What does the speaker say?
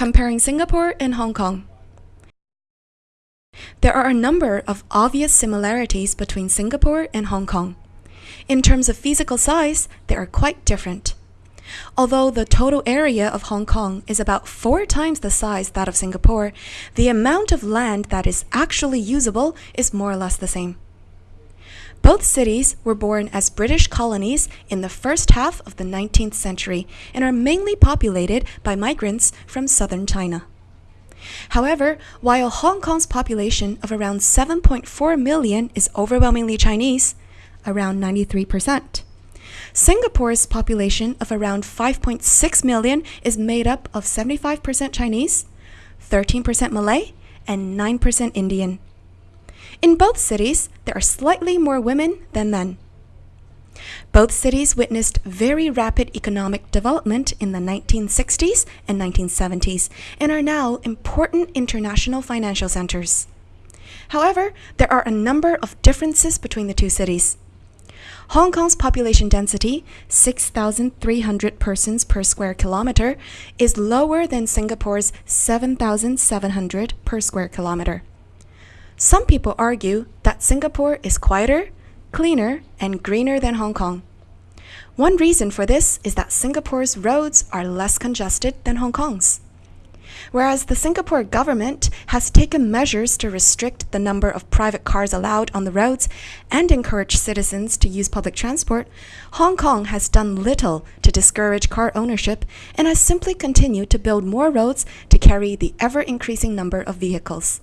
Comparing Singapore and Hong Kong. There are a number of obvious similarities between Singapore and Hong Kong. In terms of physical size, they are quite different. Although the total area of Hong Kong is about four times the size that of Singapore, the amount of land that is actually usable is more or less the same. Both cities were born as British colonies in the first half of the 19th century and are mainly populated by migrants from southern China. However, while Hong Kong's population of around 7.4 million is overwhelmingly Chinese, around 93%, Singapore's population of around 5.6 million is made up of 75% Chinese, 13% Malay, and 9% Indian. In both cities, there are slightly more women than men. Both cities witnessed very rapid economic development in the 1960s and 1970s and are now important international financial centers. However, there are a number of differences between the two cities. Hong Kong's population density, 6,300 persons per square kilometer, is lower than Singapore's 7,700 per square kilometer. Some people argue that Singapore is quieter, cleaner, and greener than Hong Kong. One reason for this is that Singapore's roads are less congested than Hong Kong's. Whereas the Singapore government has taken measures to restrict the number of private cars allowed on the roads and encourage citizens to use public transport, Hong Kong has done little to discourage car ownership and has simply continued to build more roads to carry the ever increasing number of vehicles.